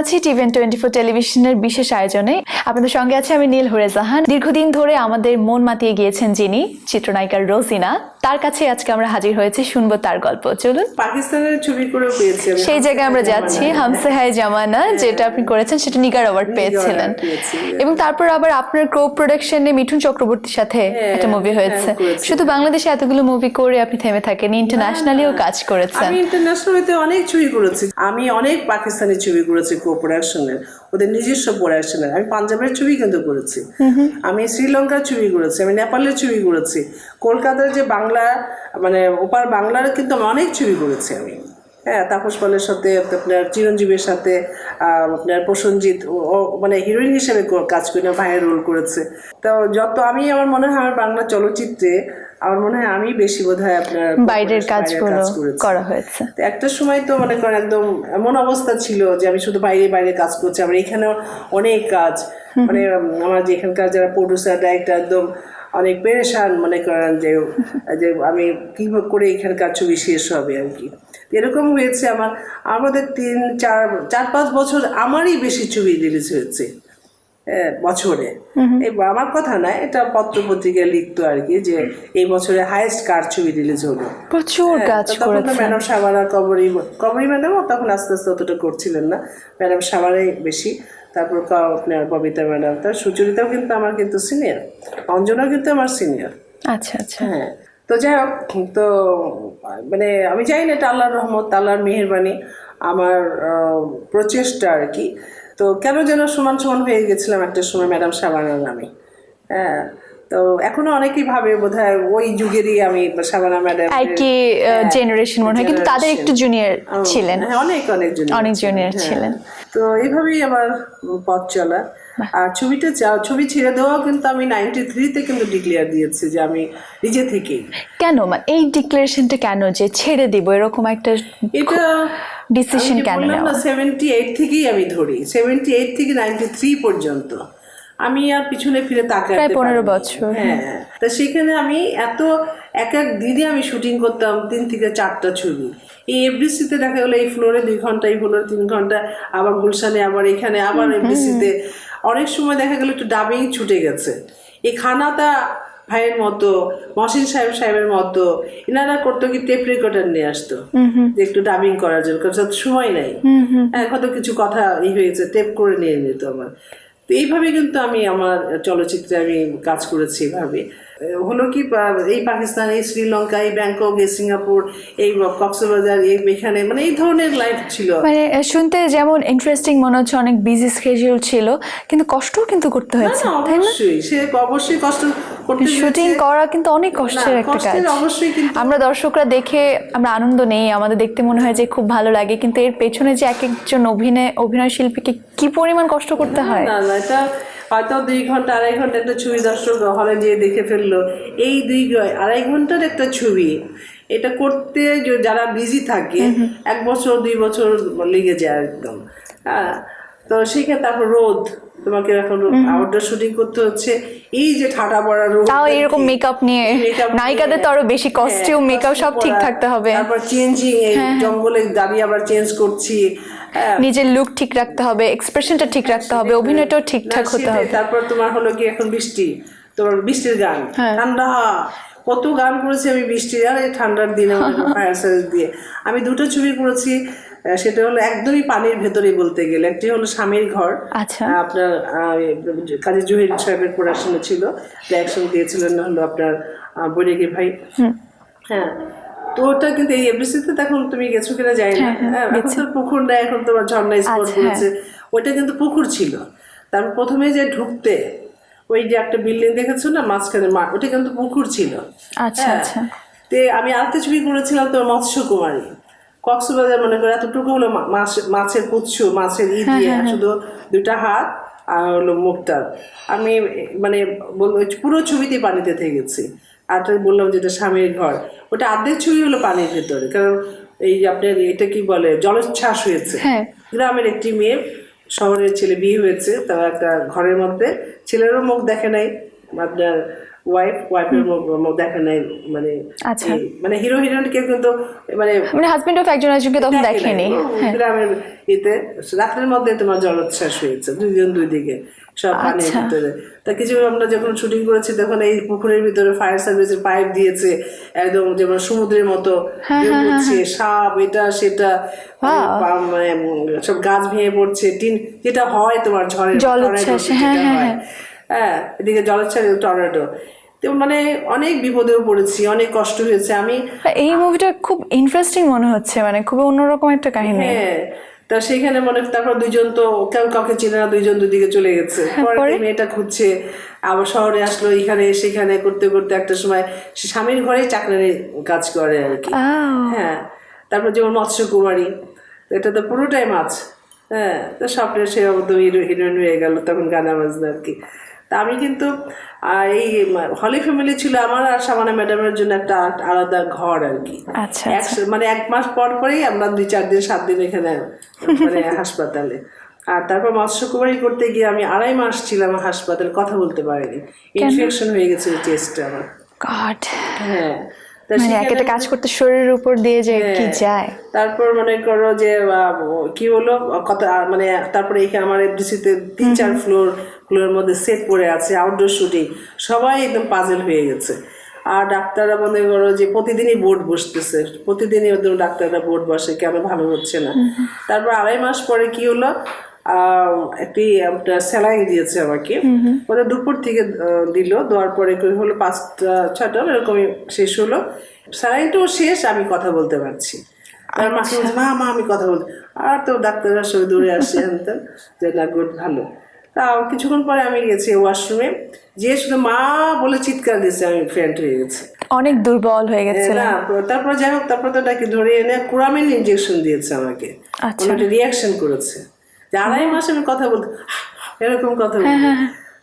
আছি টিভেন twenty four টেলিভিশনের বিশেষ আয়োজনে। আপনাদের সঙ্গে আছে আমি নীল হরে জাহান দীর্ঘদিন ধরে আমাদের মন মাতিয়ে গিয়েছেন যিনি চিত্রনায়িকার রোজিনা। তার কাছে আজকে আমরা হাজির হয়েছি শুনব তার গল্প। চলুন। পাকিস্তানের ছবি করে পেয়েছি সেই জায়গায় আমরা যাচ্ছি। হামসে হায় জামানা যেটা আপনি করেছেন সেটা নিগার অ্যাওয়ার্ড পেয়েছিলেন। এবং তারপর আবার আপনার ক্রো প্রোডাকশনে মিঠুন চক্রবর্তীর সাথে হ্যাঁ, একটা মুভি হয়েছে। হ্যাঁ, শুধু বাংলাদেশে এতগুলো মুভি করে আপনি থেমে থাকেন ইন্টারন্যাশনালিও কাজ করেছেন। আমি ইন্টারন্যাশনালিতে অনেক ছবি করেছি। আমি অনেক পাকিস্তানি ছবি করেছি কো প্রোডাকশনের ওদের নিজস্ব প্রোডাকশনের আমি পাঞ্জাবের ছবি কিন্তু করেছি। আমি শ্রীলঙ্কার ছবি করেছি আমি নেপালের ছবি করেছি। কলকাতার যে বাংলা মানে ওপার বাংলার কিন্তু আমি অনেক ছবি করেছি আমি। হ্যাঁ তাপস পালের সাথে আপনার চিরঞ্জীবের সাথে আপনার প্রসঞ্জিৎ ও- মানে হিরোইন হিসেবে কাজ করে না ভাইয়ের রোল করেছে। তো যত আমি আমার মনে হয় আমার বাংলা চলচ্চিত্রে আমার মনে হয় আমি বেশি বোধ হয় আপনার বাইরের কাজগুলো। করা হয়েছে। তো একটা সময় তো মনে করেন একদম এমন অবস্থা ছিল যে আমি শুধু বাইরে বাইরে কাজ করছি। আমার এখানেও অনেক কাজ। মানে আমার যে এখানকার যারা প্রডিউসার ডাইরেক্টর একদম অনেক পেরেশান মনে করেন যে যে আমি কী করে এখানকার ছবি শেষ হবে আর কি। এরকম হয়েছে আমার আমাদের তিন চার চার পাঁচ বছর আমারই বেশি ছবি রিলিজ হয়েছে। হ্যাঁ, বছরে। এই আমার কথা না এটা পত্র পত্রিকায় লিখতো আর কি যে এই বছরে হাইয়েস্ট কার ছবি রিলিজ হলো। প্রচুর কাজ তো তখন তো ম্যাডাম সাবানা কবরী কবরী ম্যাডামও তখন আস্তে আস্তে অতটা করছিলেন না। ম্যাডাম সাবানাই বেশি। তারপর আপনার ববিতা ম্যাডাম তার সুচরিতাও কিন্তু আমার কিন্তু সিনিয়র অঞ্জনাও কিন্তু আমার সিনিয়র আচ্ছা আচ্ছা। হ্যাঁ তো যাই হোক তো মানে আমি জানি না এটা আল্লাহর রহমত আল্লাহর মেহেরবানি। আমার প্রচেষ্টা আর কি। তো কেন যেন সমান সমান হয়ে গেছিলাম একটা সময় ম্যাডাম সাবানার নামে। হ্যাঁ তো এখনও অনেকেই ভাবে বোধ হয় ওই যুগেরই আমি সাবানা ম্যাডাম একই জেনারেশন মনে হয় কিন্তু তাদের একটু জুনিয়র ছিলেন। হ্যাঁ, অনেক অনেক জুনিয়র অনেক জুনিয়র হ্যাঁ। ছিলেন। তো এইভাবেই আমার পথ চলা। আর ছবিটা ছবি ছেড়ে দেওয়াও কিন্তু আমি নাইনটি থ্রিতে কিন্তু ডিক্লেয়ার দিয়েছি যে আমি নিজে থেকেই। কেন? মানে এই ডিক্লারেশনটা কেন যে ছেড়ে দিব? এরকম একটা এটা ডিসিশন কেন না সেভেন্টি এইট থেকেই আমি ধরি। সেভেন্টি এইট থেকে নাইনটি থ্রি পর্যন্ত। আমি আর পিছনে ফিরে প্রায় 15 বছর, হ্যাঁ তা সেখানে আমি এত এক এক দিনে আমি শুটিং করতাম তিন থেকে চারটা ছবি। এই এফডিসিতে দেখা গেলো এই ফ্লোরে দুই ঘণ্টা এই ফ্লোরে তিন ঘণ্টা আবার গুলশানে আবার এখানে আবার এফডিসিতে অনেক সময় দেখা গেলো একটু ডাবিং ছুটে গেছে। এই খানাটা ভাইয়ের মতো মহসিন সাহেব সাহেবের মতো এনারা করতো কি টেপ রেকর্ডার নিয়ে আসতো। যে একটু ডাবিং করার জন্য সময় নাই। হ্যাঁ কত কিছু কথা ই হয়েছে টেপ করে নিয়ে নিত আমার তো এইভাবে কিন্তু আমি আমার চলচ্চিত্রে আমি কাজ করেছি এভাবে। হলো কি এই পাকিস্তান এই শ্রীলঙ্কা এই ব্যাংকক এই সিঙ্গাপুর এই কক্সবাজার এই এখানে মানে এই ধরনের লাইফ ছিল। মানে শুনতে যেমন ইন্টারেস্টিং মনে হচ্ছে অনেক বিজি স্কেডিউল ছিল কিন্তু কষ্টও কিন্তু করতে হয়েছে না, অবশ্যই। সে অবশ্যই কষ্ট করতে শুটিং করা কিন্তু অনেক কষ্টের একটা কাজ। অবশ্যই কিন্তু আমরা দর্শকরা দেখে আমরা আনন্দ নেই আমাদের দেখতে মনে হয় যে খুব ভালো লাগে কিন্তু এর পেছনে যে এক একজন অভিনয় অভিনয় শিল্পীকে কি পরিমাণ কষ্ট করতে হয়? না না এটা হয়তো দুই ঘণ্টা আড়াই ঘণ্টা একটা ছবি দর্শক হলে যেয়ে দেখে ফেলল। এই দুই আড়াই ঘণ্টার একটা ছবি এটা করতে যারা বিজি থাকে এক বছর দুই বছর লেগে যায় একদম। হ্যাঁ তো সেক্ষেত্রে তারপর রোদ। তোমাকে এখন আউটডোর শুটিং করতে হচ্ছে। এই যে ঠাটা পড়া রোদ তাও এরকম মেকআপ নিয়ে। নায়িকাদের তো আরও বেশি কস্টিউম মেকআপ সব ঠিক থাকতে হবে। তারপর চেঞ্জিং এই জঙ্গলে দাঁড়িয়ে আবার চেঞ্জ করছি। হ্যাঁ। নিজের লুক ঠিক রাখতে হবে এক্সপ্রেশনটা ঠিক রাখতে হবে অভিনয়টাও ঠিকঠাক হতে হবে। তারপর তোমার হলো কি এখন বৃষ্টি। তোমার বৃষ্টির গান। হ্যাঁ। ঠান্ডা কত গান করেছি আমি বৃষ্টির আর এই ঠান্ডার দিনে ফায়ার সার্ভিস দিয়ে। আমি দুটো ছবি করেছি। সেটা হলো একদমই পানির ভেতরে বলতে গেলে। একটি হলো স্বামীর ঘর। আচ্ছা। আপনার কাজী জহির সাহেবের প্রোডাকশনে ছিল। অ্যাকশন দিয়েছিলেন হলো আপনার বৈরাগী ভাই। হ্যাঁ। তো ওটা কিন্তু এই এফডিসিতে তখন তুমি গেছো কিনা যাই না। হ্যাঁ, এখন তো পুকুর না এখন তোমার ঝর্ণা স্পট আচ্ছা, করেছে ওইটা কিন্তু পুকুর ছিল। তারপর প্রথমে যে ঢুকতে ওই যে একটা বিল্ডিং দেখেছ না মাঝখানে মাঠ ওটা কিন্তু পুকুর ছিল। আচ্ছা হ্যাঁ। আচ্ছা। তে আমি আরেকটা ছবি করেছিলাম তো মৎস্য কুমারী কক্সবাজার মনে করে এতটুকু হলো মাছ মাছের পুচ্ছ মাছের ই হ্যাঁ, দিয়ে শুধু দুটা হাত আর হলো মুখটা। আমি মানে পুরো ছবিতে পানিতে থেকেছি। আর তো বললাম যেটা স্বামীর ঘর। ওটা অর্ধেক ছবি হলো পানির ভেতরে। কারণ এই যে আপনার এটা কি বলে জলোচ্ছ্বাস হয়েছে। হ্যাঁ। গ্রামের একটি মেয়ে শহরের ছেলে বিয়ে হয়েছে তার একটা ঘরের মধ্যে। ছেলেরও মুখ দেখে নাই। আপনার ওয়াইফ ওয়াইফের দেখে নাই মানে আচ্ছা। মানে হিরো হিরোইনকে কিন্তু মানে মানে হাজবেন্ড অফ একজন একজনকে তখন দেখেনি। গ্রামের ইতে রাত্রের মধ্যে তোমার জলোচ্ছ্বাস হয়েছে দুইজন দুই দিকে সব পানির আচ্ছা। ভিতরে। তা কিছু আমরা যখন শুটিং করেছি তখন এই পুকুরের ভিতরে ফায়ার সার্ভিসের পাইপ দিয়েছে একদম যেমন সমুদ্রের মতো হ্যাঁ, ঢেউ সাপ এটা সেটা সব গাছ ভেঙে পড়ছে টিন যেটা হয় তোমার ঝড়ের জলোচ্ছ্বাস, হ্যাঁ, হ্যাঁ, হয়। হ্যাঁ এদিকে জলোচ্ছ্বাস টর্নেডো। তো মানে অনেক বিপদেও পড়েছি অনেক কষ্ট হয়েছে। আমি এই মুভিটা খুব ইন্টারেস্টিং মনে হচ্ছে মানে খুব অন্যরকম একটা কাহিনী। হ্যাঁ তা সেখানে মনে তারপর দুইজন তো কেউ কাউকে চেনে না দুইজন দুদিকে চলে গেছে। পরে পরে? মেয়েটা খুঁজছে আবার শহরে আসলো এখানে সেখানে করতে করতে একটা সময় সে স্বামীর ঘরেই চাকরানি কাজ করে আর কি। আহ, হ্যাঁ তারপর যেমন মৎস্য কুমারী এটা তো পুরোটাই মাছ। হ্যাঁ তো স্বপ্নের সে হিরোইন হয়ে গেল তখন গানা বাজনা আর কি। তা আমি কিন্তু এই হলি ফ্যামিলি ছিল আমার আর সামানা ম্যাডামের জন্য একটা আলাদা ঘর আর কি। আচ্ছা মানে এক মাস পর পরেই আমরা দুই চার দিন সাত দিন এখানে মানে হাসপাতালে। আর তারপর মৎস্য কুমারী করতে গিয়ে আমি আড়াই মাস ছিলাম হাসপাতালে কথা বলতে পারিনি। ইনফেকশন হয়ে গেছে চেস্টে আমার। গড হ্যাঁ। মানে এক একটা কাজ করতে শরীরের উপর দিয়ে যে কি হ্যাঁ। যায়। তারপর মনে করো যে কি হলো কত মানে তারপরে এখানে আমার এফডিসিতে তিন চার ফ্লোর ফ্লোরের মধ্যে সেট পড়ে আছে আউটডোর শুটিং সবাই একদম পাজেল হয়ে গেছে। আর ডাক্তাররা মনে করো যে প্রতিদিনই বোর্ড বসতেছে প্রতিদিনই একদম ডাক্তাররা বোর্ড বসে কেন ভালো হচ্ছে না? তারপর আড়াই মাস পরে কি হলো? একটি স্যালাইন দিয়েছে আমাকে। ওটা দুপুর থেকে দিল দেওয়ার পরে হলো পাঁচটা ছটা এরকমই শেষ হলো। স্যালাইনটাও শেষ আমি কথা বলতে পারছি। আর মাকে বলছে মা মা আমি কথা বলতে আর তো ডাক্তাররা সবাই দৌড়ে আসছে হ্যান যে না গুড ভালো। তা কিছুক্ষণ পরে আমি গেছি ওয়াশরুমে যে শুধু মা বলে চিৎকার দিয়েছে আমি ফ্রেন্ড হয়ে গেছি। অনেক দুর্বল হয়ে গেছে না তারপর যাই হোক তারপর তো নাকি ধরে এনে কুরামিন ইঞ্জেকশন দিয়েছে আমাকে। আচ্ছা। একটা রিয়াকশন করেছে। যে আড়াই মাস আমি কথা বলতে এরকম কথা বলতে।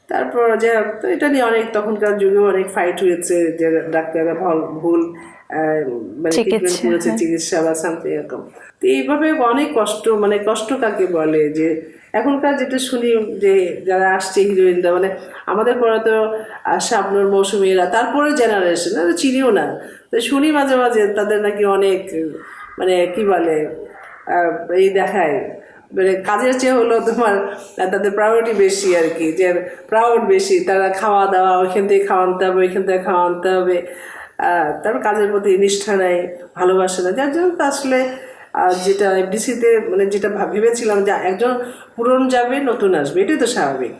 তারপর যাই হোক তো এটা নিয়ে অনেক তখনকার যুগে অনেক ফাইট হয়েছে যে ডাক্তাররা ভুল মানে চিকিৎসা, ট্রিটমেন্ট করেছে চিকিৎসা বা সামথিং এরকম। তো এইভাবে অনেক কষ্ট মানে কষ্ট কাকে বলে যে এখনকার যেটা শুনি যে যারা আসছে হিরোইনরা মানে আমাদের পরে তো শাবনুর, মৌসুমীরা তারপরে জেনারেশন চিনিও না। তো শুনি মাঝে মাঝে তাদের নাকি অনেক মানে কি বলে এই দেখায়। মানে কাজের চেয়ে হলো তোমার তাদের প্রায়োরিটি বেশি আর কি, যে প্রাউড বেশি, তারা খাওয়া দাওয়া, ওইখান থেকে খাওয়াতে হবে, ওইখান থেকে খাওয়াতে হবে। তারপর কাজের প্রতি নিষ্ঠা নেয় ভালোবাসে না যার জন্য আসলে আহ, যেটা এফডিসিতে মানে যেটা ভেবেছিলাম যে একজন পুরন যাবে নতুন আসবে এটাই তো স্বাভাবিক।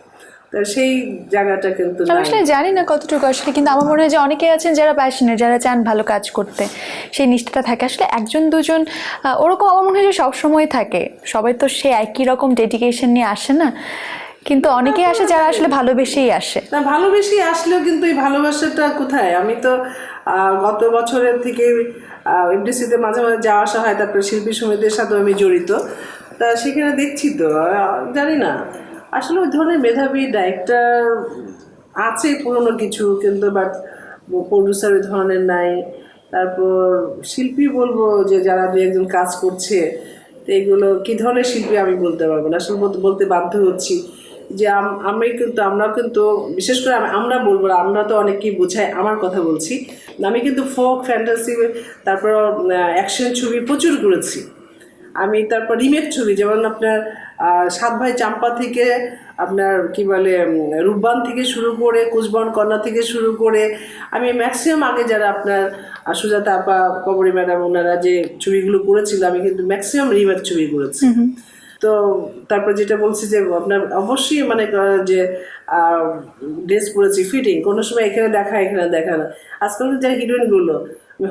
তা সেই জায়গাটা কিন্তু আসলে জানি না কতটুকু আসলে কিন্তু আমার মনে হয় যে অনেকে আছেন যারা প্যাশনের যারা চান ভালো কাজ করতে। সেই নিষ্ঠাটা থাকে। আসলে একজন দুজন ওরকম আমার মনে হয় যে সবসময় থাকে। সবাই তো সে একই রকম ডেডিকেশন নিয়ে আসে না। কিন্তু অনেকেই আসে যারা আসলে ভালোবেসেই আসে। না ভালোবেসে আসলেও কিন্তু এই ভালোবাসাটা কোথায়? আমি তো গত বছরের থেকে এফডিসিতে মাঝে মাঝে যাওয়া আসা হয়, তারপরে শিল্পী সমিতির সাথে আমি জড়িত। তা সেখানে দেখছি তো জানি না। আসলে ওই ধরনের মেধাবী ডাইরেক্টর আছে পুরনো কিছু, কিন্তু বাট প্রডিউসার ওই ধরনের নাই। তারপর শিল্পী বলব যে যারা দু একজন কাজ করছে, তো এগুলো কি ধরনের শিল্পী আমি বলতে পারব না। আসলে বলতে বাধ্য হচ্ছি। যে আমি কিন্তু আমরা কিন্তু বিশেষ করে আমরা বলব আমরা তো অনেকেই বোঝাই, আমার কথা বলছি। আমি কিন্তু ফোক ফ্যান্টাসি তারপর অ্যাকশন ছবি প্রচুর করেছি। আমি তারপর রিমেক ছবি, যেমন আপনার সাত ভাই চাম্পা থেকে আপনার, কি বলে রূপবান থেকে শুরু করে কুচবন কন্যা থেকে শুরু করে, আমি ম্যাক্সিমাম আগে যারা আপনার সুজাতা আপা, কবরী ম্যাডাম, ওনারা যে ছবিগুলো করেছিল, আমি কিন্তু ম্যাক্সিমাম রিমেক ছবি করেছি। তো তারপর যেটা বলছি যে আপনার অবশ্যই মানে যে ড্রেস পরেছি ফিটিং কোনো সময় এখানে দেখা এখানে দেখা না। আজকাল যে হিরোইনগুলো,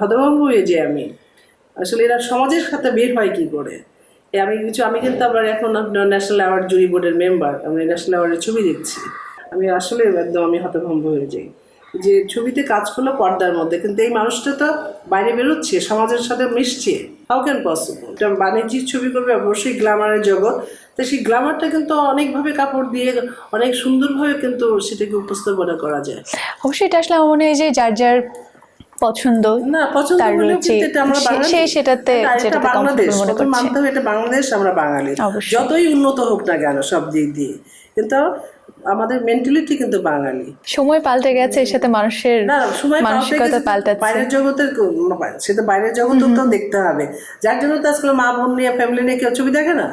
হতভম্ব হয়ে যাই আমি। আসলে এরা সমাজের সাথে বের হয় কি করে? আমি কিছু, আমি কিন্তু আবার এখন আপনার ন্যাশনাল অ্যাওয়ার্ড জুরি বোর্ডের মেম্বার আমি ন্যাশনাল অ্যাওয়ার্ডের ছবি দেখছি আমি আসলে একদম আমি হতভম্ব হয়ে যাই। যে ছবিতে কাজ করল পর্দার মধ্যে কিন্তু এই মানুষটা তো বাইরে বেরোচ্ছে সমাজের সাথে মিশছে। হাউ ক্যান পসিবল বাণিজ্যিক ছবি করবে অবশ্যই গ্ল্যামারের জগৎ। তো সেই গ্ল্যামারটা কিন্তু অনেকভাবে কাপড় দিয়ে অনেক সুন্দরভাবে কিন্তু সেটাকে উপস্থাপনা করা যায়। অবশ্যই এটা আসলে আমার মনে হয় যে যার যার পছন্দ না পছন্দ তার হলেও রুচি, কিন্তু এটা আমরা সে- সেটাতে বাংলাদেশ মনে। মানতে হবে এটা বাংলাদেশ আমরা বাঙালি। যতই উন্নত হোক না কেন সব দিক দিয়ে। কিন্তু আমাদের মেন্টালিটি কিন্তু বাঙালি। সময় পাল্টে গেছে এর সাথে মানুষের মানসিকতা পাল্টাচ্ছে। বাইরের জগতের সেটা বাইরের জগৎ তো দেখতে হবে। যার জন্য তো আজকাল মা বোন নিয়ে ফ্যামিলি নিয়ে কেউ ছবি দেখে না?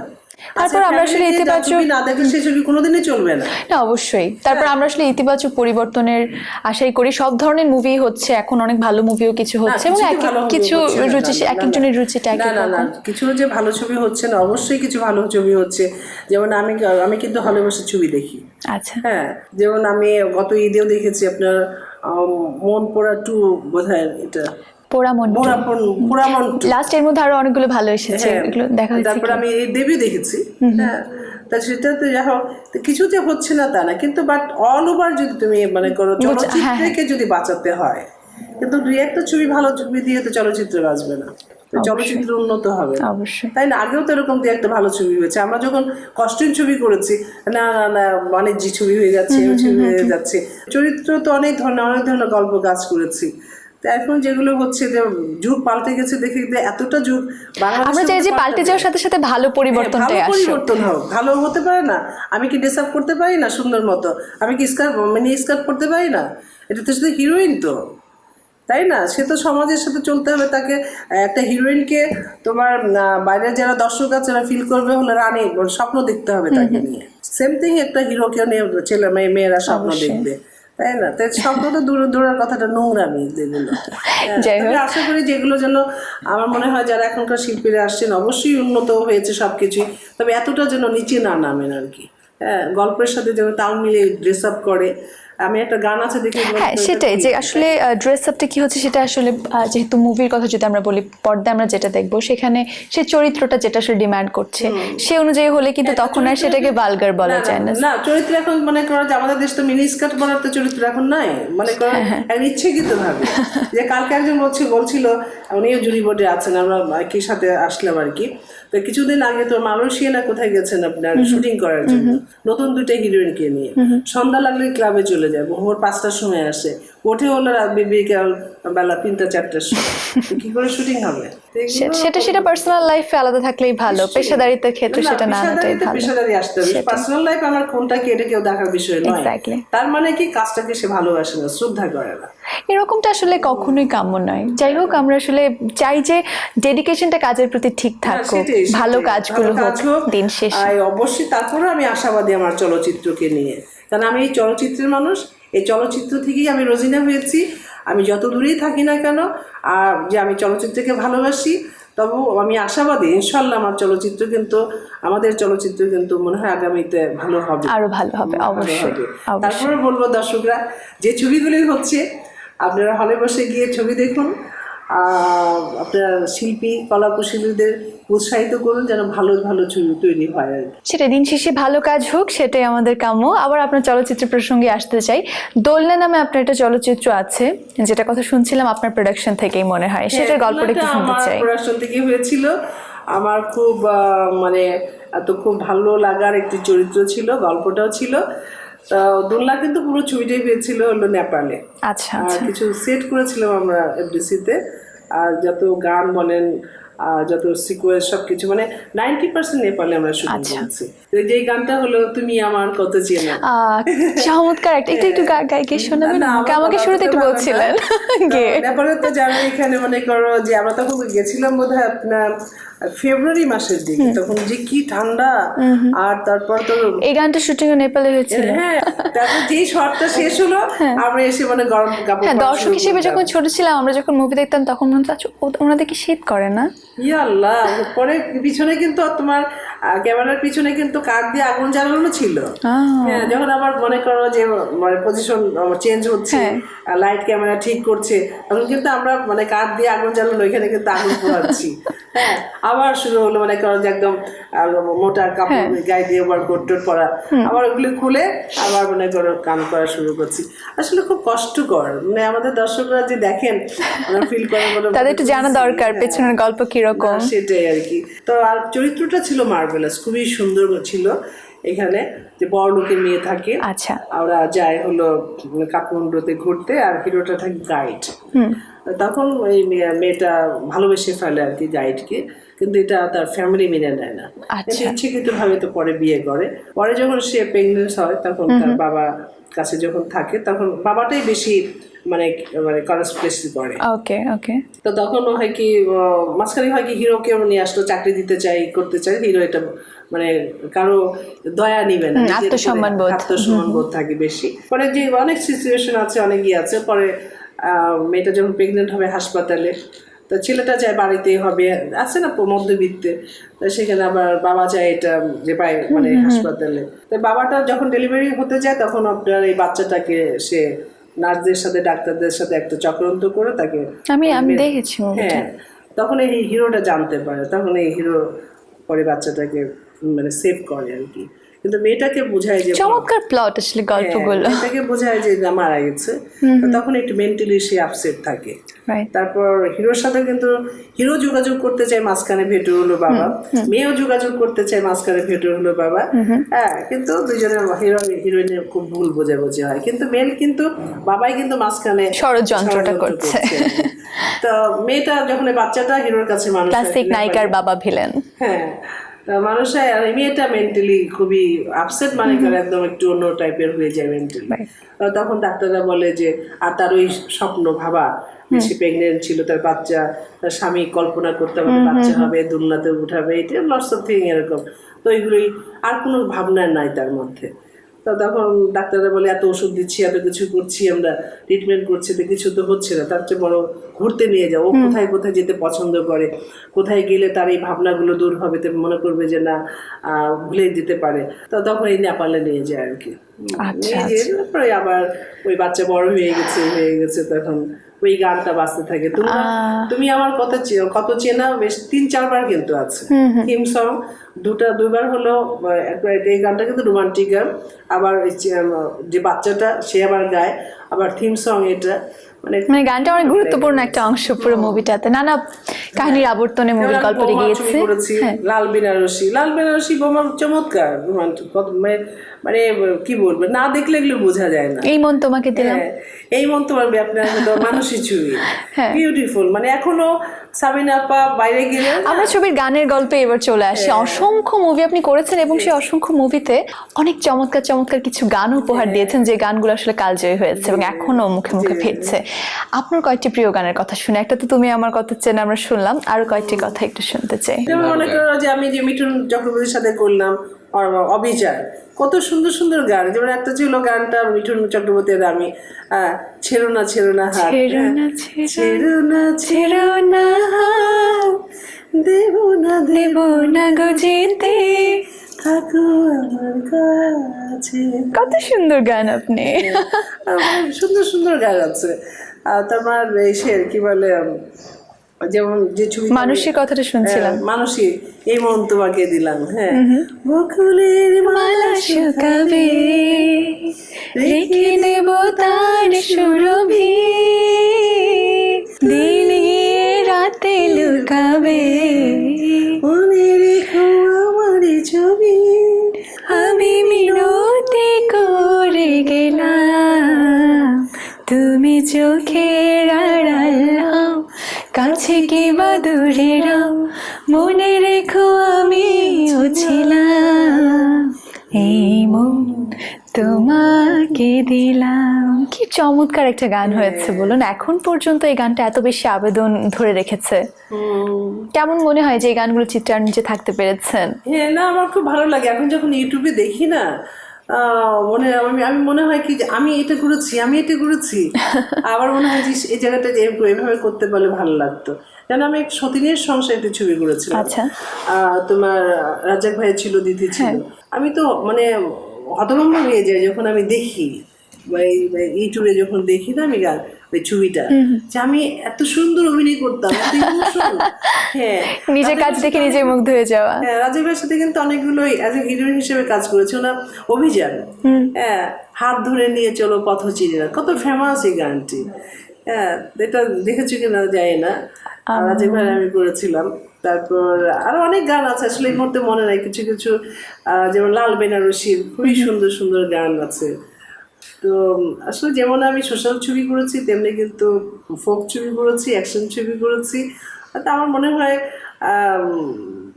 তারপর আমরা আসলে ইতিবাচক- না দেখে ছবি কোনোদিনই চলবে না। না অবশ্যই। তারপর আমরা আসলে ইতিবাচক পরিবর্তনের আশাই করি। সব ধরনের মুভি হচ্ছে এখন অনেক ভালো মুভিও কিছু হচ্ছে এবং কিছু এক ভালো কিছু রুচি এক একজনের রুচিটা এক না না কিছু যে ভালো ছবি হচ্ছে না অবশ্যই কিছু ভালো ছবি হচ্ছে। যেমন আমি আমি কিন্তু হলে বসে ছবি দেখি। আচ্ছা। হ্যাঁ যেমন আমি গত ঈদেও দেখেছি আপনার মন পোড়া টু বোধহয় এটা। পোড়া পোড়ামন লাস্ট এর মধ্যে আরও অনেকগুলো ভালো এসেছে হ্যাঁ, এগুলো দেখা হয়েছে তারপর আমি এই দেবী দেখেছি। হ্যাঁ তা সেটা তো যা হোক কিছু যে হচ্ছে না তা না কিন্তু বাট অল ওভার যদি তুমি মানে করো হ্যাঁ, চলচ্চিত্রকে যদি বাঁচাতে হয় কিন্তু দুই একটা ছবি ভালো ছবি দিয়ে তো চলচ্চিত্র বাঁচবে না। চলচ্চিত্র উন্নত হবে। তাই না? আগেও তো এরকম দিয়ে একটা ভালো ছবি হয়েছে। আমরা যখন কস্টিউম ছবি করেছি না না না অনেক জি ছবি হয়ে যাচ্ছে ছবি হয়ে যাচ্ছে। চরিত্র তো অনেক ধরনের অনেক ধরনের গল্প কাজ করেছি। তো এখন যেগুলো হচ্ছে যে যুগ পাল্টে গেছে দেখে এতটা যুগ আমরা চাই যে পাল্টে যাওয়ার সাথে সাথে ভালো হ্যাঁ, পরিবর্তনটাই ভালো পরিবর্তন হোক ভালো হতে পারে না। আমি কি ড্রেস আপ করতে পারি না সুন্দর মতো? আমি কি স্কার্ট মিনি স্কার্ট করতে পারি না? এটা তো শুধু হিরোইন তো তাই না? সে তো সমাজের সাথে চলতে হবে তাকে। একটা হিরোইনকে তোমার বাইরের যারা দর্শক আছে যারা ফিল করবে হলে রানী স্বপ্ন দেখতে হবে তাকে নিয়ে। সেম থিং একটা হিরোকে নিয়ে ছেলে মেয়ে মেয়েরা স্বপ্ন দেখবে। তাই না? তাই শব্দ তো দূরে দূরের কথাটা নোংরামি যেগুলো। হ্যাঁ, আশা করি যেগুলো যেন আমার মনে হয় যারা এখনকার শিল্পীরা আসছেন অবশ্যই উন্নত হয়েছে সব কিছুই তবে এতটা যেন নিচে না নামেন আর কি। হ্যাঁ গল্পের সাথে যেন তাল মিলিয়ে ড্রেস আপ করে আমি একটা গান আছে দেখি হ্যাঁ সেটাই যে আসলে ড্রেস আপটা কি হচ্ছে সেটা আসলে যেহেতু মুভির কথা যদি আমরা বলি পর্দায় আমরা যেটা দেখব সেখানে সে চরিত্রটা যেটা আসলে ডিমান্ড করছে সে অনুযায়ী হলে কিন্তু তখন আর সেটাকে বালগার বলা যায় না। না চরিত্র এখন মনে করো যে আমাদের দেশ তো মিনি স্কার্ট পরার তো চরিত্র এখন নাই। মনে করো হ্যাঁ, এক ইচ্ছেকৃত ভাবে যে কালকে একজন বলছে বলছিল উনিও জুরি বোর্ডে আছেন আমরা একই সাথে আসলাম আর কি। তো কিছুদিন আগে তো মালয়েশিয়া না কোথায় গেছেন আপনার শুটিং করার জন্য? নতুন দুইটা হিরোইনকে নিয়ে? সন্ধ্যা লাগলে ক্লাবে চলে যায় ভোর পাঁচটার সময় আসে। ওঠে হলো রাত বিকেল বেলা তিনটা চারটার সময়। কি করে শুটিং হবে? সেটা সেটা পার্সোনাল লাইফে আলাদা থাকলেই ভালো। পেশাদারিত্বের ক্ষেত্রে সেটা না আনাটাই ভালো। পেশাদারি আসতে হবে। পার্সোনাল লাইফ আমার কোনটা কি এটা কেউ দেখার বিষয় নয়. তার মানে কি কাজটাকে সে ভালোবাসে না শ্রদ্ধা করে না। এরকমটা আসলে কখনোই কাম্য নয়। যাই হোক আমরা আসলে চাই যে ডেডিকেশনটা কাজের প্রতি ঠিক থাকুক। সেটাই, সেটাই। ভালো কাজগুলো কাজ হোক দিন শেষে। অবশ্যই তারপরে আমি আশাবাদী আমার চলচ্চিত্রকে নিয়ে। কারণ আমি এই চলচ্চিত্রের মানুষ এই চলচ্চিত্র থেকেই আমি রোজিনা হয়েছি। আমি যত দূরেই থাকি না কেন আর যে আমি চলচ্চিত্রকে ভালোবাসি তবু আমি আশাবাদী ইনশাল্লাহ আমার চলচ্চিত্র কিন্তু আমাদের চলচ্চিত্র কিন্তু মনে হয় আগামীতে ভালো হবে। আরও ভালো হবে অবশ্যই হবে। তারপরে বলব দর্শকরা যে ছবিগুলি হচ্ছে আপনারা হলে বসে গিয়ে ছবি দেখুন। আপনার শিল্পী কলা কুশলীদের উৎসাহিত করুন যেন ভালো ভালো ছবি তৈরি হয় আর সেটা দিন শেষে ভালো কাজ হোক সেটাই আমাদের কাম্য। আবার আপনার চলচ্চিত্র প্রসঙ্গে আসতে চাই। দোলনা নামে আপনার একটা চলচ্চিত্র আছে যেটা কথা শুনছিলাম আপনার প্রোডাকশন থেকেই মনে হয়। সেটার গল্পটা একটু শুনতে চাই। প্রোডাকশন থেকে হয়েছিল। আমার খুব মানে এত খুব ভালো লাগার একটি চরিত্র ছিল গল্পটাও ছিল। দোলনা কিন্তু পুরো ছবিটাই হয়েছিল হলো নেপালে। আচ্ছা আচ্ছা। কিছু সেট করেছিলাম আমরা এফডিসিতে আর যত গান বলেন যত সিকোয়েন্স সব কিছু মানে নাইনটি পার্সেন্ট নেপালে আমরা শুটিং আচ্ছা। করছি। তো যেই গানটা হলো তুমি আমার কত চেনা? চমৎকার একটা একটু একটু গা- শোনাবেন। আমাকে শুরুতে একটু বলছিলেন। নেপালে তো যারা এখানে মনে করো যে আমরা তখন গেছিলাম বোধ হয় আপনার ফেব্রুয়ারি মাসের দিকে তখন যে কি ঠান্ডা। আর তারপর তো এই গানটা শুটিং নেপালে হয়েছিল। হ্যাঁ তারপর যেই শর্টটা শেষ হলো আমরা এসে মানে গরম কাপড় হ্যাঁ দর্শক হিসেবে যখন ছোট ছিলাম আমরা যখন মুভি দেখতাম তখন মনে হতো ও- ওনাদের কি শীত করে না? ইয়া আল্লাহ পরে পিছনে কিন্তু তোমার ক্যামেরার পিছনে কিন্তু কাঠ দিয়ে আগুন জ্বালানো ছিল। হ্যাঁ যখন আবার মনে করো যে মানে পজিশন চেঞ্জ হচ্ছে লাইট ক্যামেরা ঠিক করছে তখন কিন্তু আমরা মানে কাঠ দিয়ে আগুন জ্বালানো এখানে কিন্তু আগুন পোড়াচ্ছি। হ্যাঁ আবার শুরু হলো মানে করো যে একদম মোটা কাপড় গায়ে দিয়ে ওভার কোট টোট পরা। আবার ওগুলি খুলে আবার মনে করো কাম করা শুরু করছি। আসলে খুব কষ্টকর। মানে আমাদের দর্শকরা যে দেখেন ফিল করে তাদের একটু জানা দরকার পেছনের গল্প কীরকম। সেটাই আর কি। তো আর চরিত্রটা ছিল মার্ভেলাস খুবই সুন্দর ছিল এখানে যে বড় লোকের মেয়ে থাকে। আচ্ছা। আমরা যাই হলো কাঠমান্ডুতে ঘুরতে আর হিরোটা থাকে গাইড তখন ওই মেয়েটা ভালোবেসে ফেলে আর কি গাইডকে কিন্তু এটা তার ফ্যামিলি মেনে নেয় না। আচ্ছা। ইচ্ছাকৃত ভাবে তো পরে বিয়ে করে। পরে যখন সে প্রেগনেন্ট হয় তখন তার বাবা কাছে যখন থাকে তখন বাবাটাই বেশি মানে মানে কনস্পিরেসি করে। ওকে ওকে তো তখন হয় কি মাঝখানে হয় কি হিরোকে নিয়ে আসলো চাকরি দিতে চাই করতে চাই হিরো এটা মানে কারও দয়া নিবে না আত্মসম্মান বোধ। আত্মসম্মান বোধ থাকে বেশি। পরে যে অনেক সিচুয়েশন আছে অনেক ইয়ে আছে। পরে মেয়েটা যখন প্রেগনেন্ট হবে হাসপাতালে তো ছেলেটা চায় বাড়িতেই হবে। আছে না মধ্যবিত্তে তো সেখানে আবার বাবা চায় এটা যে পায় মানে হাসপাতালে। তো বাবাটা যখন ডেলিভারি হতে যায় তখন আপনার এই বাচ্চাটাকে সে নার্সদের সাথে ডাক্তারদের সাথে একটা চক্রান্ত করে তাকে আমি আমি দেখেছি হ্যাঁ তখন এই হিরোটা জানতে পারে তখন এই হিরো পরে বাচ্চাটাকে মানে সেভ করে আর কি। কিন্তু মেয়েটাকে বোঝায় যে চমৎকার প্লট আসলে গল্পগুলো। হ্যাঁ, মেয়েটাকে বোঝায় যে মারা গেছে। তখন একটু মেন্টালি সে আপসেট থাকে। তারপর হিরোর সাথে কিন্তু হিরো যোগাযোগ করতে চায় মাঝখানে ভেটে হলো বাবা। মেয়েও যোগাযোগ করতে চায় মাঝখানে ভেটে হলো বাবা। হ্যাঁ কিন্তু দুজনের হিরো হিরোইনের খুব ভুল বোঝাবুঝি হয়। কিন্তু মেন কিন্তু বাবাই কিন্তু মাঝখানে ষড়যন্ত্রটা ষড়যন্ত্র করছে। তো মেয়েটা যখন বাচ্চাটা হিরোর কাছে মানুষ ক্লাসিক নায়িকার বাবা ভিলেন হ্যাঁ মানুষের মেয়েটা মেন্টালি খুবই আপসেট মানে করে একদম একটু অন্য টাইপের হয়ে যায় মেন্টালি তখন ডাক্তাররা বলে যে আর তার ওই স্বপ্ন ভাবা সে প্রেগনেন্ট ছিল তার বাচ্চা তার স্বামী কল্পনা করতে আমাদের বাচ্চা হবে দুলনাতে উঠাবে এটা লটস অফ থিং এরকম। তো এইগুলোই আর কোনো ভাবনা নাই তার মধ্যে। তো তখন ডাক্তাররা বলে এত ওষুধ দিচ্ছি এত কিছু করছি আমরা ট্রিটমেন্ট করছি তো কিছু তো হচ্ছে না। তার চেয়ে বড় ঘুরতে নিয়ে যাও। ও কোথায় কোথায় যেতে পছন্দ করে? কোথায় গেলে তার এই ভাবনাগুলো দূর হবে? তো মনে করবে যে না ভুলে যেতে পারে। তো তখন এই নেপালে নিয়ে যায় আর কি। আচ্ছা, নিয়ে যেয়ে তারপরে আবার ওই বাচ্চা বড় হয়ে গেছে হয়ে গেছে তখন ওই গানটা বাজতে থাকে। তুমি তুমি আমার কত কত চেনা বেশ তিন চারবার কিন্তু আছে। থিম সং দুটা দুবার হলো এই গানটা কিন্তু রোমান্টিক গান। আবার যে, বাচ্চাটা সে আবার গায়। আবার থিম সং এটা। মানে মানে গানটা অনেক গুরুত্বপূর্ণ একটা অংশ পুরো মুভিটাতে। নানা কাহিনীর আবর্তনে মুভির এবার গল্পটা গিয়েছে। হ্যাঁ। লাল বেনারসি। লাল বেনারসি বোমা চমৎকার রোমান্টিক। মানে মানে কি বলব? না দেখলে এগুলো বোঝা যায় না। এই মন তোমাকে দিলাম। হ্যাঁ, এই মন্তব্য আপনার হলো ছবি হ্যাঁ। বিউটিফুল মানে এখনও সাবিনা আপা বাইরে গেলে আমরা ছবির গানের গল্পে এবার চলে আসি। হ্যাঁ। অসংখ্য মুভি আপনি করেছেন এবং সেই অসংখ্য মুভিতে অনেক চমৎকার চমৎকার কিছু গান উপহার হ্যাঁ। দিয়েছেন যে গানগুলো আসলে কালজয়ী হয়েছে এবং এখনও মুখে মুখে ফিরছে। আপনার কয়েকটি প্রিয় গানের কথা শুনে একটা তো তুমি আমার কথা চেন আমরা শুনলাম। আরও কয়েকটি কথা একটু শুনতে চাই। মনে করো যে আমি যে মিঠুন চক্রবর্তীর সাথে করলাম অবিচার। কত সুন্দর সুন্দর গান। যেমন একটা ছিল গানটা মিঠুন চক্রবর্তীর আমি ছেড়ো না ছেড়ো না হাত। ছেড়ো হ্যাঁ। না, ছেড়ো না দেব না দেব না গো যেতে। থাকো আমার কাছে। কত সুন্দর গান আপনি। সুন্দর সুন্দর গান আছে। আর তোমার এই সে কি বলে যেমন যে ছবি মানুষের কথাটা শুনছিলাম। মানুষই এই মন তোমাকে দিলাম হ্যাঁ। বকুলের মালা শুকাবে রেখে দেব তার সুরভি। দিনে রাতে লুকাবে মনে রেখো আমার ছবি। আমি মিনতি করে গেলাম তুমি চোখের আড়াল হও, কাছে কি বা দূরে রাও মনে রেখো আমি ছিলাম এই মন তোমাকে দিলাম। কি চমৎকার একটা গান হয়েছে বলুন। এখন পর্যন্ত এই গানটা এত বেশি আবেদন ধরে রেখেছে। কেমন মনে হয় যে এই গানগুলো চিত্রার নিচে থাকতে পেরেছেন? হ্যাঁ না আমার খুব ভালো লাগে। এখন যখন ইউটিউবে দেখি না মনে আমি আমি মনে হয় কি যে আমি এটা করেছি আমি এটা করেছি। আবার মনে হয় যে এই জায়গাটা এভাবে করতে পারলে ভালো লাগতো। যেন আমি এক সতীনের সংসার একটি ছবি করেছিলাম। আচ্ছা। তোমার রাজাক ভাই ছিল দিদি ছিল। আমি তো মানে হতভম্ব হয়ে যাই যখন আমি দেখি ইউটিউবে যখন দেখি না আমি গান ছবিটা যে আমি এত সুন্দর অভিনয় করতাম হ্যাঁ নিজের কাজ দেখে নিজে মুগ্ধ হয়ে যাওয়া। হ্যাঁ রাজীব ভাইয়ের সাথে কিন্তু অনেকগুলোই অ্যাজ এ হিরোইন হিসেবে কাজ করেছে ওনার অভিযান। হ্যাঁ হাত ধরে নিয়ে চলো পথ চিনি না কত ফেমাস এই গানটি। হ্যাঁ এটা দেখেছি কিনা জানি না। রাজীব ভাই আমি করেছিলাম। তারপর আরও অনেক গান আছে আসলে এই মুহূর্তে মনে নাই কিছু কিছু আহ, যেমন লাল বেনারসির খুবই সুন্দর সুন্দর গান আছে। তো আসলে যেমন আমি সোশ্যাল ছবি করেছি তেমনি কিন্তু ফোক ছবি করেছি অ্যাকশন ছবি করেছি। তা আমার মনে হয় আম,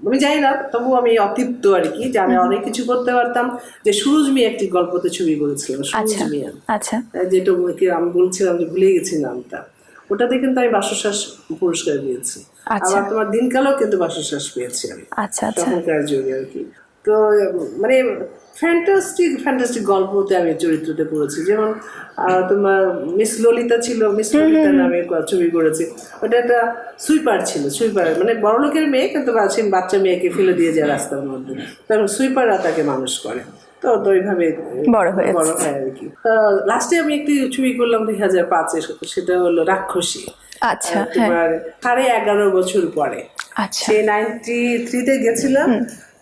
আমি জানি না তবু আমি অতৃপ্ত আর কি জানি অনেক কিছু করতে পারতাম। যে সুরজ মিয়া একটি গল্পতে ছবি করেছিলাম সুরজ আচ্ছা মিয়া। আচ্ছা। যেটা আমি বলছিলাম যে ভুলে গেছি নামটা। ওটাতে কিন্তু আমি বাসশ্বাস পুরস্কার পেয়েছি। আচ্ছা। আবার তোমার দিনকালেও কিন্তু বাসশ্বাস পেয়েছি আমি আচ্ছা আচ্ছা। তখনকার যুগে আর কি। তো মানে ফ্যান্টাস্টিক ফ্যান্টাস্টিক গল্পতে আমি চরিত্রতে করেছি যেমন তোমার মিস ললিতা ছিল মিস ললিতা নামে ছবি করেছি। ওটা একটা সুইপার ছিল সুইপার মানে বড় লোকের মেয়ে কিন্তু বাচ্চা মেয়েকে ফেলে দিয়ে যায় রাস্তার মধ্যে। তখন সুইপাররা তাকে মানুষ করে। তো তো ওইভাবে বড় হয়েছে। বড় হয় আর কি। লাস্টে আমি একটি ছবি করলাম দুই হাজার পাঁচে সেটা হলো রাক্ষসী। আচ্ছা হ্যাঁ। তোমার সাড়ে এগারো বছর পরে। আচ্ছা। সেই নাইনটি থ্রিতে গেছিলাম।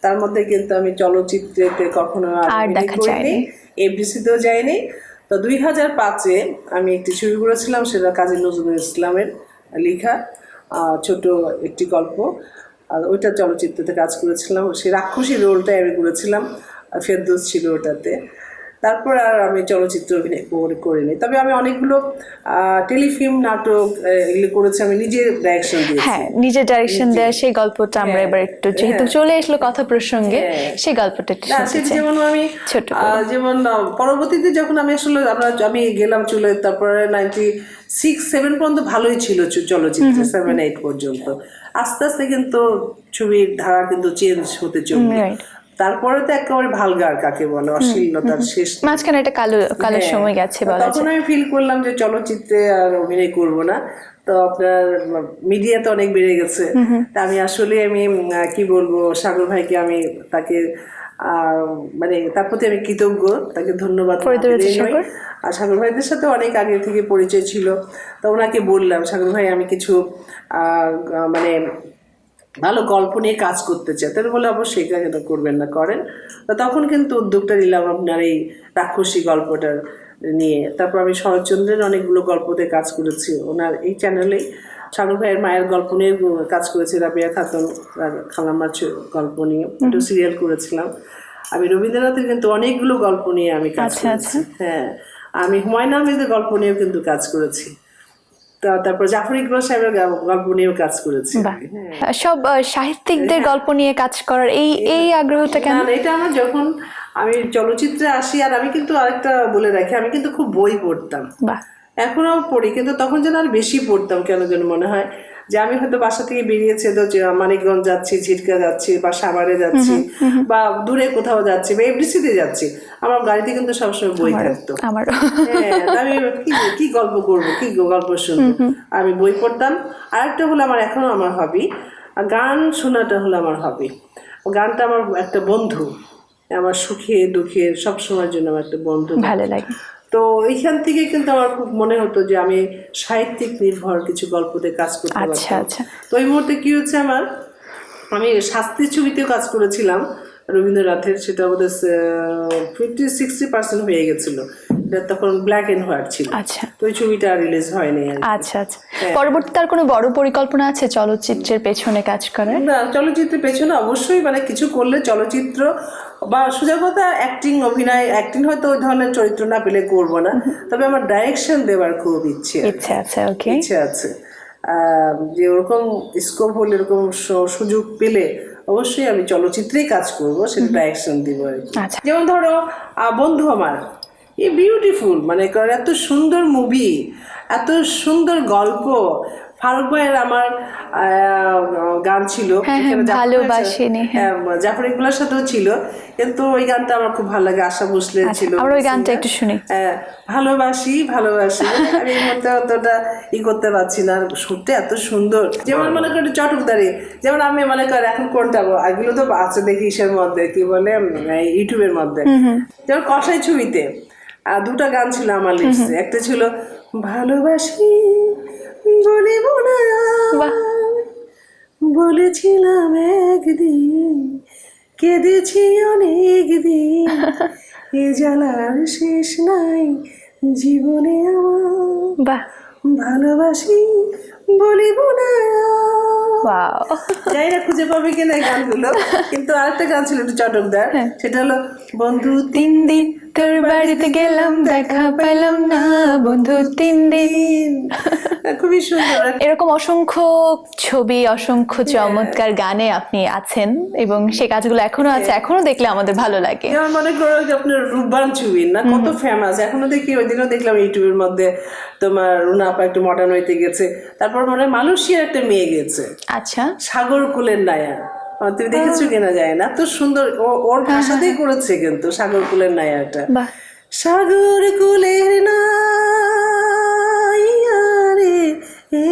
তার মধ্যে কিন্তু আমি চলচ্চিত্রেতে কখনো আর দেখা যায়নি। এফডিসিতেও যাইনি। তো দুই হাজার পাঁচে আমি একটি ছবি করেছিলাম সেটা কাজী নজরুল ইসলামের লেখা ছোট একটি গল্প। আর ওইটা চলচ্চিত্রতে কাজ করেছিলাম। সে রাক্ষসী রোলটা আমি করেছিলাম ফেরদৌস ছিল ওটাতে তারপর আর আমি চলচ্চিত্র অভিনয় করে- করিনি। তবে আমি অনেকগুলো টেলিফিল্ম নাটক এগুলো করেছি। আমি নিজে ডাইরেকশন দিয়েছি। হ্যাঁ নিজের ডাইরেকশন দেওয়া সেই গল্পটা আমরা এবার একটু যেহেতু চলে আসলো কথা প্রসঙ্গে হ্যাঁ। সেই গল্পটা একটু যেমন আমি ছোট যেমন পরবর্তীতে যখন আমি আসলে আমরা আমি গেলাম চলে তারপরে নাইনটি সিক্স সেভেন পর্যন্ত ভালোই ছিল চলচ্চিত্র সেভেন এইট পর্যন্ত। আস্তে আস্তে কিন্তু ছবির ধারা কিন্তু চেঞ্জ হতে চলবে. তারপরে তো একেবারে ভালগার কাকে বলে অশ্লীলতার শেষ মাঝখানে একটা কালো কালো হ্যাঁ। সময় গেছে বলা তখন আমি ফিল করলাম যে চলচ্চিত্রে আর অভিনয় করব না। তো আপনার মিডিয়া তো অনেক বেড়ে গেছে। তা আমি আসলে আমি কি বলব সাগর ভাইকে আমি তাকে আহ, মানে তার প্রতি আমি কৃতজ্ঞ। তাকে ধন্যবাদ। আর সাগর ভাইদের সাথে অনেক আগে থেকে পরিচয় ছিল। তো ওনাকে বললাম সাগর ভাই আমি কিছু আহ, মানে ভালো গল্প নিয়ে কাজ করতে চাই তাহলে বলে অবশ্যই এটা করবেন না করেন। তো তখন কিন্তু উদ্যোগটা নিলাম আপনার এই রাক্ষসী গল্পটার নিয়ে তারপর আমি শরৎচন্দ্রের অনেকগুলো গল্পতে কাজ করেছি। ওনার এই চ্যানেলেই সাগর ভাইয়ের মায়ের গল্প নিয়ে কাজ করেছি রাবিয়া খাতুন খালাম্মার গল্প নিয়ে। একটু সিরিয়াল করেছিলাম। আমি রবীন্দ্রনাথের কিন্তু অনেকগুলো গল্প নিয়ে আমি কাজ আচ্ছা, করেছি। হ্যাঁ আমি হুমায়ুন আহমেদের গল্প নিয়েও কিন্তু কাজ করেছি। তারপর জাফর ইকবাল সাহেবের গল্প নিয়েও কাজ করেছি সব সাহিত্যিকদের গল্প নিয়ে কাজ করার এই এই আগ্রহটা কেন এটা আমার যখন আমি চলচ্চিত্রে আসি আর আমি কিন্তু আরেকটা বলে রাখি আমি কিন্তু খুব বই পড়তাম। এখনও পড়ি কিন্তু তখন যেন আর বেশি পড়তাম কেন যেন মনে হয়। যে আমি হয়তো বাসা থেকে বেরিয়েছে তো যে মানিকগঞ্জ যাচ্ছি ঝিটকা যাচ্ছি বা সাভারে যাচ্ছি বা দূরে কোথাও যাচ্ছি বা এফডিসিতে যাচ্ছি আমার গাড়িতে কিন্তু সবসময় বই থাকতো। হ্যাঁ, আমি কি কি গল্প করব কি গল্প শুনব? আমি বই পড়তাম। আরেকটা হলো আমার এখনও আমার হবি গান শোনাটা হলো আমার হবি গানটা আমার একটা বন্ধু আমার সুখে দুঃখে সব সময়ের জন্য আমার একটা বন্ধু ভালো লাগে। তো এইখান থেকে কিন্তু আমার খুব মনে হতো যে আমি সাহিত্যিক নির্ভর কিছু গল্পতে কাজ করতে আচ্ছা আচ্ছা। তো এই মুহূর্তে কি হচ্ছে আমার? আমি শাস্তি ছবিতেও কাজ করেছিলাম। রবীন্দ্রনাথের সেটা আমাদের ফিফটি সিক্সটি পার্সেন্ট হয়ে গেছিল। এটা তখন ব্ল্যাক অ্যান্ড হোয়াইট ছিল। আচ্ছা। তো ওই ছবিটা রিলিজ হয়নি আচ্ছা আচ্ছা। পরবর্তীতে আর কোনো বড় পরিকল্পনা আছে চলচ্চিত্রের পেছনে কাজ করার? না চলচ্চিত্রের পেছনে অবশ্যই মানে কিছু করলে চলচ্চিত্র বা সোজা কথা অ্যাক্টিং অভিনয় অ্যাক্টিং হয়তো ওই ধরনের চরিত্র না পেলে করব না। তবে আমার ডাইরেকশন দেওয়ার খুব ইচ্ছে। ইচ্ছে আছে ওকে ইচ্ছে আছে। যে ওরকম স্কোপ হলে এরকম সুযোগ পেলে অবশ্যই আমি চলচ্চিত্রেই কাজ করব সেটা ডাইরেকশন দিব আর আচ্ছা। যেমন ধরো বন্ধু আমার এই বিউটিফুল মানে কারণ এত সুন্দর মুভি এত সুন্দর গল্প ফারুক ভাইয়ের আমার গান ছিল। হ্যাঁ, ভালোবাসিনি, হ্যাঁ, জাফর ইকবালের সাথেও ছিল। কিন্তু ওই গানটা আমার খুব ভালো লাগে আশা ছিল আমরা ওই গানটা একটু শুনি। হ্যাঁ, ভালোবাসি ভালোবাসি। আমি এই মুহূর্তে অতটা ই করতে পারছি না সুরটা এত সুন্দর। যেমন মনে করি চটকদারি যেমন আমি মনে করি এখন কোনটা এগুলো তো আছে দেখি ইসের মধ্যে কি বলে ইউটিউবের মধ্যে। যেমন কষাই ছবিতে আর দুটো গান ছিল আমার লিস্টে একটা ছিল ভালোবাসি বলিব না বাহ। বলেছিলাম একদিন কেঁদেছি অনেক দিন। এ জ্বালার শেষ নাই জীবনে আমার। বাহ। ভালোবাসি বলিব না। যাই না খুঁজে পাবে কিনা এই গানগুলো। কিন্তু আরেকটা গান ছিল একটু চটকদার সেটা হলো বন্ধু তিন দিন তোর বাড়িতে গেলাম দেখা পেলাম না বন্ধু তিন দিন। খুবই সুন্দর। এরকম অসংখ্য ছবি অসংখ্য চমৎকার গানে আপনি আছেন এবং সে কাজগুলো এখনও আছে এখনও দেখলে আমাদের ভালো লাগে। যেমন মনে করো যে আপনার রূপবান ছবি না কত ফেমাস এখনও দেখি ওই দিনও দেখলাম ইউটিউবের মধ্যে তোমার রুনা আপা একটু মডার্ন হইতে গেছে। তারপর মনে হয় মালয়েশিয়ার একটা মেয়ে গেছে। আচ্ছা। সাগর কুলের নায়া তুমি দেখেছ কিনা যায় না। এত সুন্দর ওর ভাষাতেই করেছে কিন্তু সাগর কুলের নায়াটা সাগর কুলের এ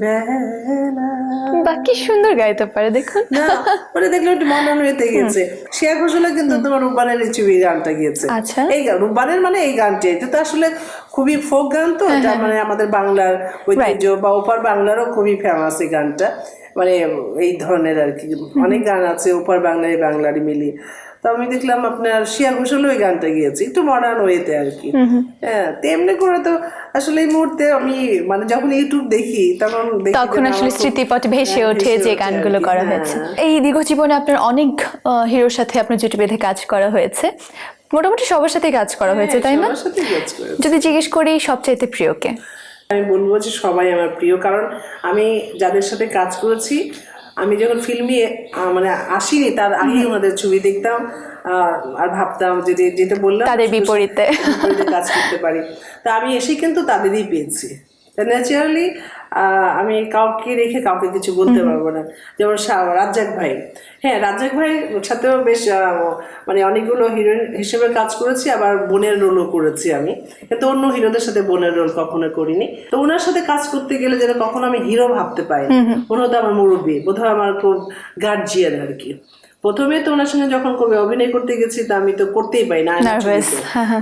বেলা। বাহ সুন্দর গাইতে পারে দেখুন। না দেখলে একটু মনন হইতে গেছে শেয়া ঘোষালে কিন্তু তোমার রূপবানের এই ছবি গানটা গিয়েছে। আচ্ছা। এই গান রূপবানের মানে এই গানটি এটা তো আসলে খুবই ফোক গান তো এটা মানে আমাদের বাংলার ঐতিহ্য বা ওপার বাংলারও খুবই ফেমাস এই গানটা। মানে এই ধরনের আর কি। অনেক গান আছে ওপার বাংলায় বাংলারই মিলি তো আমি দেখলাম আপনার শিয়া ঘোষালও ওই গানটা গিয়েছে একটু মডার্ন ওয়েতে আর কি। হ্যাঁ তেমনি করে তো আসলে এই মুহূর্তে আমি মানে যখন ইউটিউব দেখি তখন তখন আসলে স্মৃতিপটে ভেসে হ্যাঁ, ওঠে যে ওঠে আর গানগুলো করা হ্যাঁ। হয়েছে। এই দীর্ঘ জীবনে আপনার অনেক হিরোর সাথে আপনার জুটি বেঁধে কাজ করা হয়েছে। মোটামুটি সবার সাথে কাজ করা হয়েছে তাই না? যদি জিজ্ঞেস করি সবচাইতে প্রিয়কে? আমি বলব যে সবাই আমার প্রিয়। কারণ আমি যাদের সাথে কাজ করেছি আমি যখন ফিল্মে মানে আসিনি তার আগে ওনাদের ছবি দেখতাম আর ভাবতাম যে যে- যেটা বললাম তাদের বিপরীতে। বিপরীতে কাজ করতে পারি। তা আমি এসে কিন্তু তাদেরই পেয়েছি। ন্যাচারালি আমি কাউকে রেখে কাউকে কিছু বলতে পারব না। যেমন রাজ্জাক ভাই। হ্যাঁ রাজ্জাক ভাইয়ের সাথেও বেশ মানে অনেকগুলো হিরোইন হিসেবে কাজ করেছি আবার বোনের রোলও করেছি আমি। কিন্তু অন্য হিরোদের সাথে বোনের রোল কখনো করিনি। তো ওনার সাথে কাজ করতে গেলে যেন কখনো আমি হিরো ভাবতে পাই উনি হতো আমার মুরব্বী বোধহয় আমার খুব গার্জিয়ান আর কি। প্রথমে তো ওনার সঙ্গে যখন কবে অভিনয় করতে গেছি তা আমি তো করতেই পাই না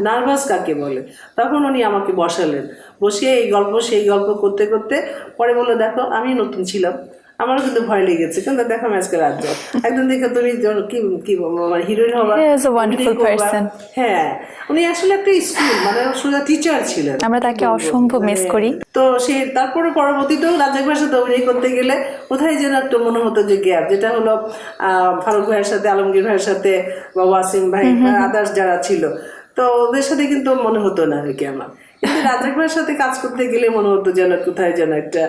নার্ভাস কাকে বলে? তখন উনি আমাকে বসালেন। বসিয়ে এই গল্প সেই গল্প করতে করতে পরে বলল দেখো আমি নতুন ছিলাম। আমারও কিন্তু ভয় লেগেছে। কিন্তু দেখো আজকে রাজ্য দেখে তুমি কি কি মানে হিরোইন হবা. হ্যাঁ উনি আসলে একটা স্কুল মানে সোজা টিচার ছিলেন। আমরা তাকে অসম্ভব মিস করি। তো সে তারপরে পরবর্তীতেও রাজ্জাক ভাইয়ের সাথে অভিনয় করতে গেলে কোথায় যেন একটা মনে হতো যে গ্যাপ যেটা হলো আহ, ফারুক ভাইয়ের সাথে আলমগীর ভাইয়ের সাথে বা ওয়াসিম ভাই আদার্স যারা ছিল। তো ওদের সাথে কিন্তু মনে হতো না আর কি আমার। কিন্তু সাথে কাজ করতে গেলে মনে হতো যেন কোথায় যেন একটা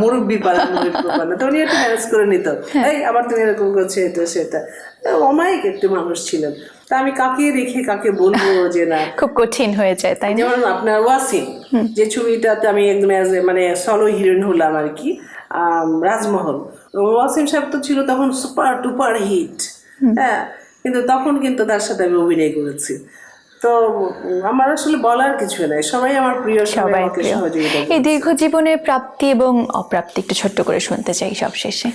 মুরব্বি পালা মুরব্বি পালা তো উনি একটু ম্যানেজ করে নিত। এই আবার তুমি এরকম করছ এটা সেটা। অমায়িক একটি মানুষ ছিলেন। তা আমি কাকে রেখে কাকে বলব যে না? খুব কঠিন হয়ে যায় তাই যেমন আপনার ওয়াসিম যে ছবিটাতে আমি একদম মানে সলো হিরোইন হলাম আর কি রাজমহল। ওয়াসিম সাহেব তো ছিল তখন সুপার টুপার হিট হ্যাঁ কিন্তু তখন কিন্তু তার সাথে আমি অভিনয় করেছি। তো আমার আসলে বলার কিছু নাই। সবাই আমার প্রিয় সবাই এই দীর্ঘ জীবনের প্রাপ্তি এবং অপ্রাপ্তি একটু ছোট্ট করে শুনতে চাই সব শেষে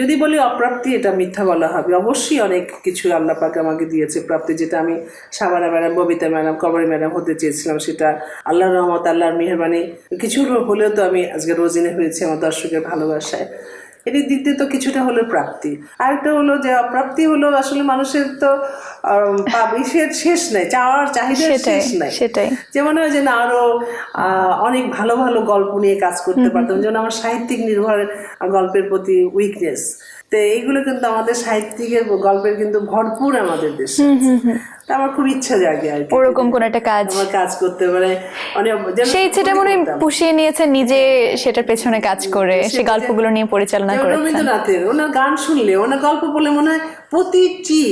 যদি বলি অপ্রাপ্তি এটা মিথ্যা বলা হবে। অবশ্যই অনেক কিছু আল্লাহ পাক আমাকে দিয়েছে প্রাপ্তি যেটা আমি Shabana madam Bobita madam Kabori madam হতে চেয়েছিলাম সেটা আল্লাহর রহমত আল্লাহর মেহরবানি। কিছু হলেও তো আমি আজকে রোজিনে হয়েছি আমার দর্শকের ভালোবাসায়। এটির দিক দিয়ে তো কিছুটা হলো প্রাপ্তি। আরেকটা হলো যে অপ্রাপ্তি হলো আসলে মানুষের তো ইসের শেষ নাই চাওয়ার চাহিদা শেষ নাই। সেটাই। যে মনে হয় যে না আরও আহ, অনেক ভালো ভালো গল্প নিয়ে কাজ করতে পারতাম যেমন আমার সাহিত্যিক নির্ভর গল্পের প্রতি উইকনেস তো এইগুলো কিন্তু আমাদের সাহিত্যিকের গল্পের কিন্তু ভরপুর আমাদের দেশে। তা আমার খুব ইচ্ছা জাগে আর ওরকম কোন একটা কাজ। আমার কাজ করতে পারে অনেক সেই ইচ্ছেটা মনে পুষিয়ে নিয়েছেন নিজে সেটার পেছনে কাজ করে সে গল্পগুলো নিয়ে পরিচালনা করেছেন। রবীন্দ্রনাথের ওনার গান শুনলে ওনার গল্প বলে মনে হয় প্রতিটি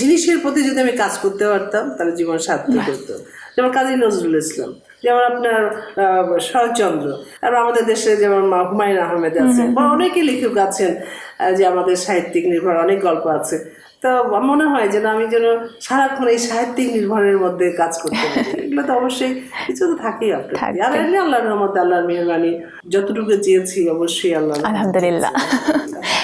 জিনিসের প্রতি যদি আমি কাজ করতে পারতাম তাহলে জীবন সার্থক হতো। যেমন কাজী নজরুল ইসলাম। যেমন আপনার শরৎচন্দ্র আর আমাদের দেশে যেমন হুমায়ুন আহমেদ আছে বা অনেকে লেখক আছেন যে আমাদের সাহিত্যিক নির্ভর অনেক গল্প আছে। তো মনে হয় যেন আমি যেন সারাক্ষণ এই সাহিত্যিক নির্ভরের মধ্যে কাজ করতে পারি। এগুলো তো অবশ্যই কিছু তো থাকেই আপনার আর এমনি আল্লাহর রহমত আল্লাহর মেহরবানি যতটুকু চেয়েছি অবশ্যই আল্লাহ আলহামদুলিল্লাহ।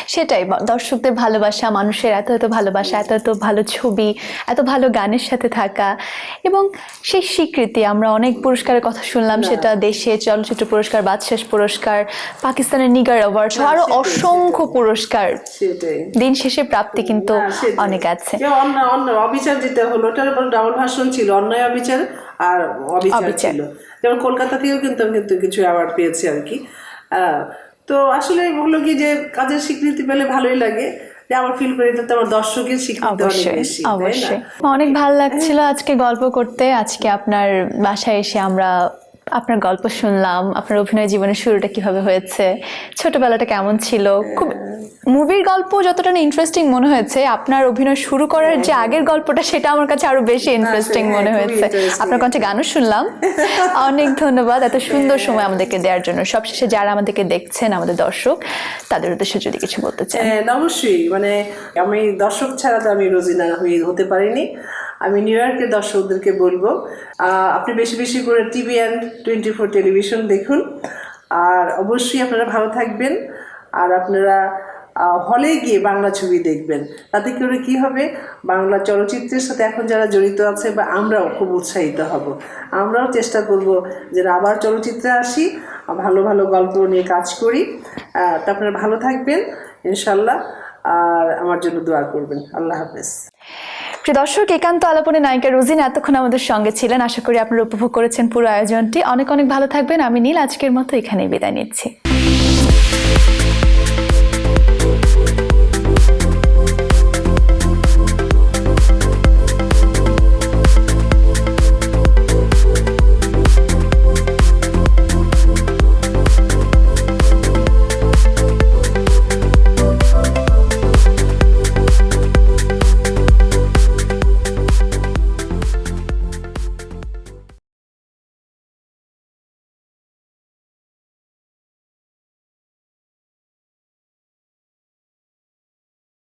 সেটাই দর্শকদের ভালোবাসা মানুষের এত এত ভালোবাসা এত এত ভালো ছবি এত ভালো গানের সাথে থাকা এবং সেই স্বীকৃতি আমরা অনেক পুরস্কারের কথা শুনলাম সেটা দেশে চলচ্চিত্র পুরস্কার বাদশাস পুরস্কার পাকিস্তানের নিগার অ্যাওয়ার্ড আরও অসংখ্য পুরস্কার। দিন শেষে প্রাপ্তি কিন্তু। অনেক আছে। যে অন্য অন্য অবিচার যেটা হলো ওটার উপর ডাবল ভাষণ ছিল অন্যায় অবিচার আর অবিচার। ছিল। যেমন কলকাতা থেকেও কিন্তু আমি কিন্তু কিছু অ্যাওয়ার্ড পেয়েছি আর কি। তো আসলে হলো কি যে কাজের স্বীকৃতি পেলে ভালোই লাগে। যে আমার ফিল করি এটা তো আমার দর্শকের স্বীকৃতি অনেক অবশ্যই বেশি অবশ্যই। অনেক ভালো লাগছিল আজকে গল্প করতে। আজকে আপনার বাসায় এসে আমরা আপনার গল্প শুনলাম আপনার অভিনয় জীবনের শুরুটা কীভাবে হয়েছে ছোটবেলাটা কেমন ছিল? খুব মুভির গল্প যতটা না ইন্টারেস্টিং মনে হয়েছে আপনার অভিনয় শুরু করার যে আগের গল্পটা সেটা আমার কাছে আরও বেশি ইন্টারেস্টিং হ্যাঁ, মনে হয়েছে। আপনার কণ্ঠে গানও শুনলাম। অনেক ধন্যবাদ এত সুন্দর সময় আমাদেরকে দেওয়ার জন্য। সবশেষে যারা আমাদেরকে দেখছেন আমাদের দর্শক তাদের উদ্দেশ্যে যদি কিছু বলতে চান। হ্যাঁ অবশ্যই। মানে আমি দর্শক ছাড়া তো আমি রোজিনা হতে পারিনি। আমি নিউ ইয়র্কের দর্শকদেরকে বলব আপনি বেশি বেশি করে TV and twenty four television দেখুন। আর অবশ্যই আপনারা ভালো থাকবেন, আর আপনারা হলে গিয়ে বাংলা ছবি দেখবেন। তাতে করে কি হবে? বাংলা চলচ্চিত্রের সাথে এখন যারা জড়িত আছে বা আমরাও খুব উৎসাহিত হব। আমরাও চেষ্টা করব যে আবার চলচ্চিত্রে আসি, ভালো ভালো গল্প নিয়ে কাজ করি। তো আপনারা ভালো থাকবেন, ইনশাল্লাহ। আর আমার জন্য দোয়া করবেন। আল্লাহ হাফেজ। প্রিয় দর্শক, একান্ত আলাপনে নায়িকা রোজিন এতক্ষণ আমাদের সঙ্গে ছিলেন। আশা করি আপনারা উপভোগ করেছেন পুরো আয়োজনটি। অনেক অনেক ভালো থাকবেন। আমি নীল, আজকের মতো এখানেই বিদায় নিচ্ছি।